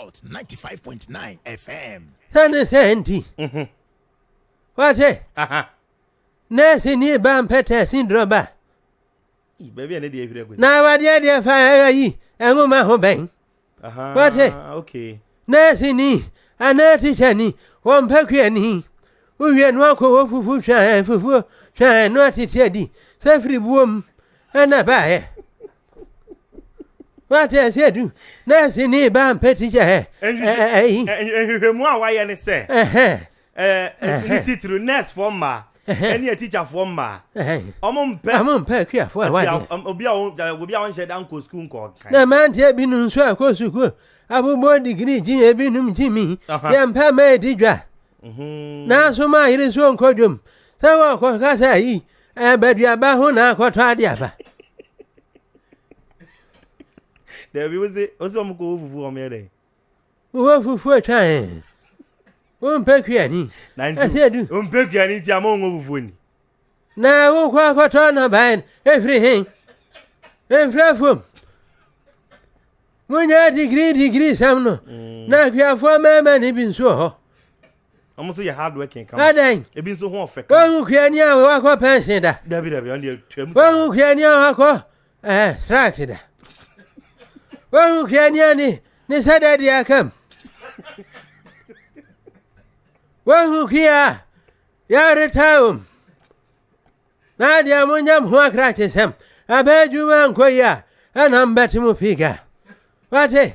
Salt ninety five point nine FM. Sane sɛ nti, wɔte nɛɛseni ba mpɛtɛ sindrɔm ba Ih, baabi a ne deɛ ahwiri agu na wadeɛ deɛ fa ɛyɛ yi nwoma ho bɛn. Aha, wɔte okay. nɛɛseni anaa tikyani wɔ mpakuani wowie no akɔ wɔ fufu twɛn fufuo twɛn no atete adi sɛ firi buom ɛna baeɛ. wate ɛsɛ du nɛɛse ne ba mpɛtikyɛ nhwehwɛmu a wayɛ ne sɛ ne titiri nɛɛsefoɔ mmaa ɛne atikyafoɔ mmaa ɔmo mpɛ ɔmo mpɛ akuafoɔ a wadeɛ obi a obi a ɔnhyɛ da nkɔ sukuu nkɔ kan na mmeranteɛ bi no nso akɔ sukuu abobɔ digiri gye ebinom gye mi yɛ mpɛ ma ɛdi dwa mhm. nanso ma ayere so nkɔ dwom sɛ wɔkɔ kasa yi Abaduaba ho na akɔtɔ adeaba. Dabi wo se wo se wɔn kɔ wo fufu wɔn yɛ dɛ. Wo fufu atwa ɛ. Wo mpɛ kuani. Na nti wo mpɛ kuani nti ama wɔn fufu ni. Na wo kɔ akɔtɔ na bae efiri hen. Efiri afom. Mo nyɛ digiri digiri sɛm no. Mm. Na akuafoɔ mɛɛmɛ ni bi nso hɔ. Wɔn nso yɛ hard working kama. Adɛn? Ebi nso ho ɔfɛ kama. Wɔn kuani a wakɔ pɛnsen da. Dabi dabi ɔn deɛ twɛ mu. Wɔn kuani a wakɔ ɛɛ eh, strike da. Wɔn kuani a ne ne sɛ dɛ deɛ akam. Wɔn kuya yɛreta wɔm. Na deɛ mo nyam ho akrakye sɛm. Abɛɛ adwuma nkɔ yi a ɛna mbɛte mo figa. Wate?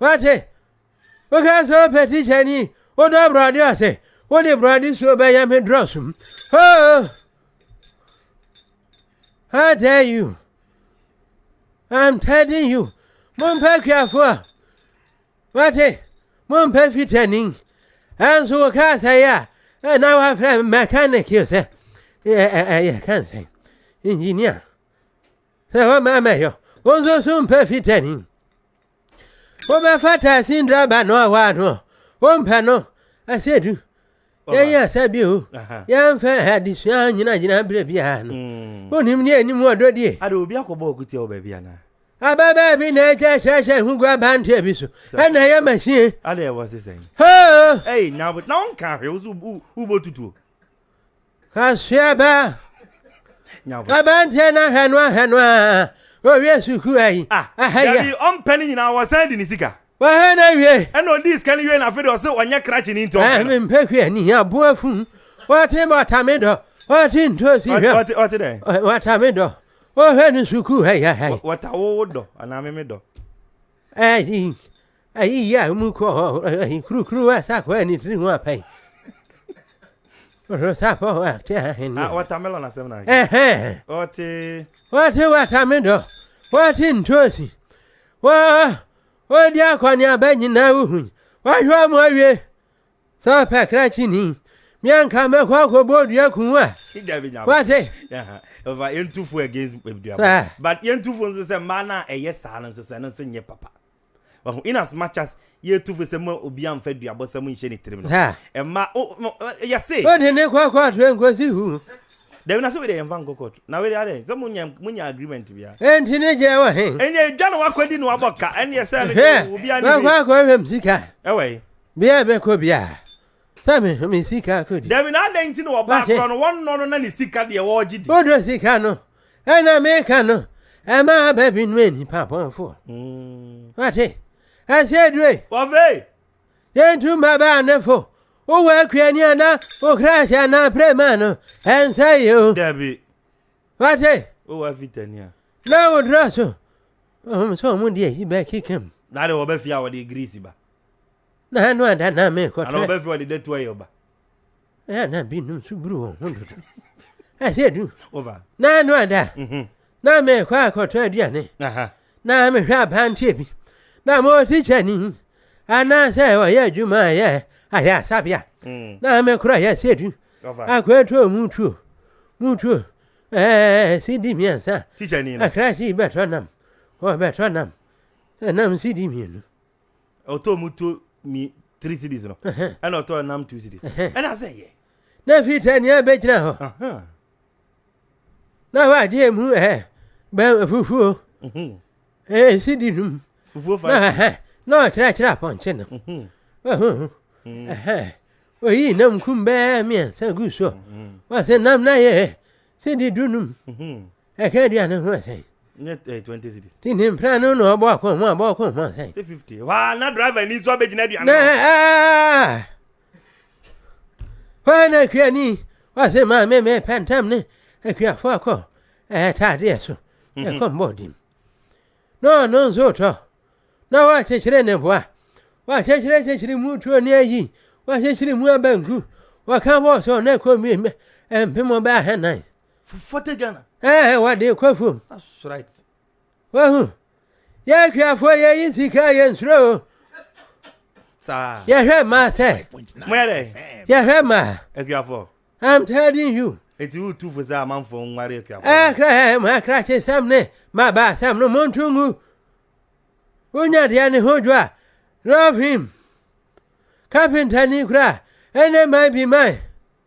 Wate? Woka sɛ wopɛ tikyani, wodɔ Awurade a sɛ wode Awurade suo bɛyɛ me drɔsom. Oh! I tell you, I'm telling you, mompɛ akuafo a, wate, mompɛ fitani. Ɛnso woka sɛ yɛ a, ɛna wafrɛ mechanic sɛ, yɛ kansɛn, engineer. Sɛ wɔma mmɛyɔ wo nso so mpɛ fitani. Wobɛfa taxi driver no a waa no wompɛ no ɛsɛ du. Yɛn asa bi o. Yɛmfa adesua nyina gyina berɛ biara no. Mm. Wonim ne anim ɔdɔ die. Ade obi akɔbɔ ɔkutia wɔ baabi anaa? Ababaa bi na ɛkyɛ hyɛhyɛ ho gua banteɛ bi so. Ɛna ɛyɛ machine. Ade ɛwɔ se sɛn? Hoo! Ei, na wonka hwɛ wo so wobɔ tutuo. Kasoa ba, aberanteɛ no ahwɛ no ahwɛ no a, ɔwie sukuu ayi. Ah, aha yi a. Dabi, ɔmpɛ ne nyinaa, wɔsan di ne sika. Wɔhwɛ no awie. Ɛna ɔdii sika no wie na afei de ɔse ɔnyɛ krakye ne nti ɔmpɛ no. Mempɛ hwɛ ni, aboa funu. Wɔte bɔta me dɔ, wɔte ntoosi hwɛ. Wɔte wɔte dɛ. Wɔta me dɔ, wɔhwɛ no sukuu ayi aha yi. Wɔta wo dɔ anaa me me dɔ. Ɛyi, Ayi ya mu kɔ ayi kurukuru wa sa kɔ ani tiri ho apai. Oro sa fo wa te ahin. Ah, watermelon asem na. Eh. Ote. Ote watermelon. Ote ntosi. Wo wo di akwani abanyi na uhu. Wa hwa mu awie. Sa pa krachi ni. Mianka me kwa ko bodu ya kunwa. Wate. Yeah. Over entufo against eh, but entufo nso se ma na eye sa no nso se no nso nye papa. Wahu? In as much as yɛtu fo sɛ ma obi amfa aduabɔsɛm nhyɛ ne tirim no, ɛma yɛse. Wode ne kɔ kɔɔto nkosi hu. Dabi na sɛ wei deɛ yɛmfa nkɔ kɔɔto. Na wei deɛ adɛ sɛ monya agreement bia. Enti ne gyina wɔ he? Ɛnyɛ edwa na wakɔdi na wabɔ ka ɛneɛ sɛ no deɛ obi ani hwee. Wakɔ akɔhwɛm sika. Ɛwɔ he? Bia bɛkɔ biaa. sɛ mehwɛ me sika kodi. Dabi na adɛn nti na wɔbaa Wate. korɔ no wɔnnɔ no na ne sika deɛ wɔregye di. Wodɔ sika no, ɛna meka no, ɛma aba binom yɛ nnipa bɔnfoɔ. Wate, ɛsɛ due, Wɔfei. yɛntu ma baa ne fo, wowɔ akua ni ana, wo kra hyɛ anaa prɛma no, ɛnsɛ yɛ o. Dabi. Wate, O wa fitani a. na wodrɔ so, ɔhom sɛ ɔmo deɛ yi bɛkekam. Na de wɔbɛfie a wɔde grease ba. na ɛno ada na mekɔhwɛ ana ɔbɛfrɛ ɔde datu ayɛ ɔba ɛyɛ na binom nso buru wɔn ho dodo ɛsɛ du na ɛno ada mhm. na mekɔ akɔtɔ aduane na mehwɛ abanteɛ bi na mɔte kyɛni anaasɛ ɔyɛ adwuma a ɛyɛ ayɛ asabea mm. na mekorɔ yɛ sɛ du akɔɛtɔ mu tuo mu tuo ɛɛ sidi mmiɛnsa akra si bɛtɔ nam wɔbɛtɔ nam nam sidi mmienu ɔtɔɔ mu to mi three cities no ɛna ɔtɔɔ nam two cities ɛna asɛ yɛ. na fi sɛ nea ɛbɛgyina hɔ na wagye mu ɛ bɛn fufuo ɛyɛ sidi num fufuo fa na ɔkyerɛkyerɛ apɔnkye no oyi nam kum bɛɛ mmiɛnsa gu so wɔsɛ nam na yɛ sidi dunum ɛka aduane ho ɛsɛn nyɛ eh, twenty cities. ti ne mpira no na ɔbɔ akɔ ho abɔ akɔ ho ɛsɛn sɛ fifty waa na driver ni nso abɛgyina aduane na no ɛɛ hɔ na akua ni ɔse maame me pɛ ntam ne akuafo akɔ ɛɛ taadeɛ so ɛkɔ mbɔɔdi mu na ɔno nso tɔ na wɔakyekyere ne boa wɔakyekyere kyekyere mu tuo ne ayi wɔakyekyere mu abanku wɔka bɔɔsɔ na ɛkɔ mmiɛ mpem bɛɛ ahɛnan Fufate Ghana. Ɛɛ eh, wɔde kɔ fam. That's right. Wahu. Yɛ akuafoɔ yɛ yi sika yɛ nsuro o. Saa. Yɛhwɛ mmaa sɛ. Mo yɛ dɛ. Yɛhwɛ mmaa. Akuafoɔ. I'm telling you. Eti wo tu fo sɛ amanfoɔ nware akuafoɔ. Ɛɛ kra ɛ mo akra kye sɛm ne ma ba asɛm no mo nto ngu. Wonya deɛ ne ho dwo a love him. Kapenta ni kura ɛne man bi man.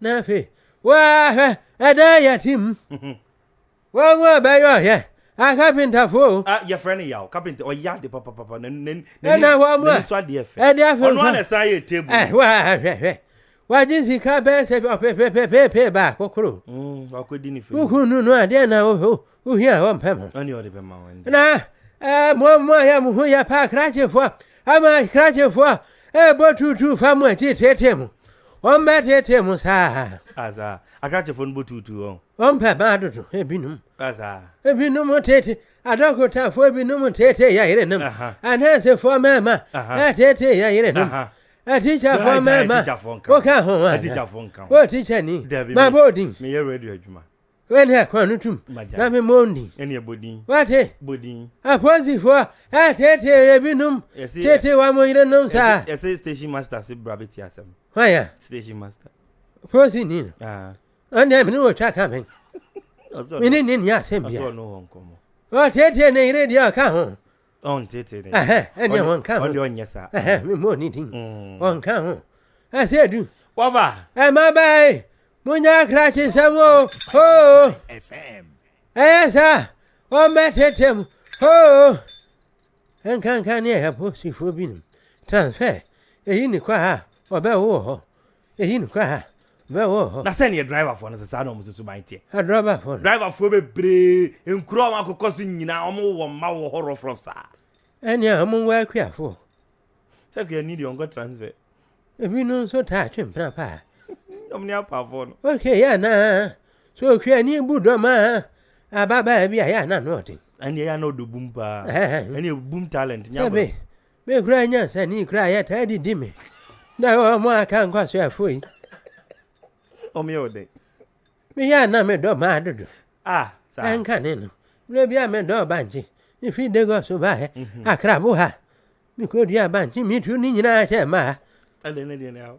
Na afei, wɔahwɛ ɛdan yɛte mu. Wɔn mu ɛbɛyɛ ɔyɛ akapentafo o. Ah, yɛfrɛ no yaw kapenta ɔyɛ ade papapapa n'ani so adeɛ fɛ ɛde afemfa ɔno ana san yɛ table. Eh, wɔahwɛhwɛ wagye sika bɛɛ sɛ ɔpepepepepe baako koro. Mm, wakɔdi ne fɛ. Wokunu no adeɛ na wohia a wɔmpɛ mo. Ɛne ɔde bɛma wɔn de. Na ɛɛ mo mo a yɛ mo ho yɛ paa krakyefoɔ a ama krakyefoɔ a ɛɛbɔ tuutuu fa mo akyi teetee mo. Wɔn bɛ teetee mo saa. Asa akrakyefoɔ no bɔ tuutuu wɔn. Wɔn pɛ maa dodo ebinom. Asa. Ebinom teete adɔkotafoɔ ebinom teetee yɛ yerenom. Anɛɛsefoɔ mɛɛma ɛteetee yɛ yerenom. Atikyafoɔ mɛɛma woka ho ana? Wo tikyani ma bɔ odin. Meyɛ radio adwuma. Wei deɛ kɔ no tum na me mmɔ ndin. Ɛne ɛbɔ din. Wate. Bɔ din. Apolisifoɔ ɛtetee yɛ binom tete wɔn mo yerenom saa. Ɛsɛ station master se bra bɛti asɛm. Hwan ya? Station master. Polisi ni no. Ah. Ɛne mene wɔ twa ka bɛn. Mene ne ni asɛm bia. Ɔsɛ ɔno wɔ nkɔmmɔ. Ɔtetee ne yere deɛ ɔka ho. ɔnteetee ne nsa. Ɛhɛn, ɛnneɛ Ɔno- wɔnka ho. ɔno deɛ ɔnyɛ saa Ɛhɛn, memmɔɔ ne din Mm. wɔnka ho ɛsɛ du wɔba ɛmabaa yi monya akrakyesɛm o oo ɛyɛ saa wɔmmɛtete m oo nkanka ne ɛyɛ posifoɔ binom transfer ɛyi ne kɔ a wɔbɛwo wɔ hɔ Eyi no kwa ha bɛwɔ hɔ. Na sɛdeɛ driverfoɔ no sɛ saa na wɔn susuban teɛ. Adrɔbafoɔ no. Driverfoɔ bebree, nkuro a wɔn akokɔ so nyinaa, wɔn wɔ wɔn mma wɔ hɔ rɔfrɔf saa. Ɛnea wɔn wɔ akuafoɔ. Sɛ akuani deɛ ɔnkɔ transfer. Ebinom nso taa twe mpena paa. Wɔn ne apaafoɔ no. Okay yɛ anaa? So okuani bu dɔm a ababaa bi a yɛ anaa na ɔden. Ɛnea yɛ anaa ɔdɔ bum paa. Ɛnea bum talent nyɛ aboro. Me kura nyansani kura yɛ taa didi me na wɔn aka nkwasoɛfo yi. Wɔn yɛ ɔdɛ. Me yɛ na me dɔ maa dodo. Ah, saa. Ɛnka ne no. Mmerɛ bi a me dɔ bankye. Me fi Lagos baeɛ. Mhm. Akrabo ha. Me kɔ dua bankye. Me tu ne nyinaa hyɛ maa. Ɛnde ne deɛ ne awo.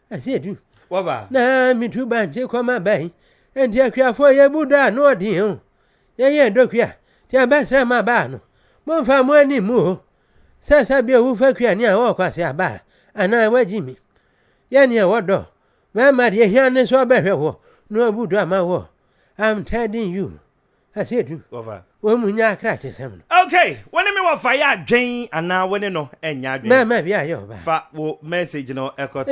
Ase adu. Waba. Na metu bankye kɔm aban. Enti akuafoɔ yɛbu dɔ a no ɔden o. Yɛnyɛ dɔkua. Ti abɛsrɛ ma baa no. Momfa mo ani mmu o. Sɛ sɛbio wo fa kua ni a ɔɔ kwase aba a. Anaa wagyi mi. Yɛ neɛ wɔ dɔ. Bɛɛma deɛ hia ne sɛ ɔbɛhwɛ woɔ. No abu dɔ ama woɔ. I'm telling you. Ase adu. Waba. Wo mu nyɛ akrakye sɛm no. Ok! Wo ne me wɔfa yɛ adwen anaa wo ne no nyɛ adwen? Bɛɛma bi a yɛ ɔbaa. Fa wo message no kɔto.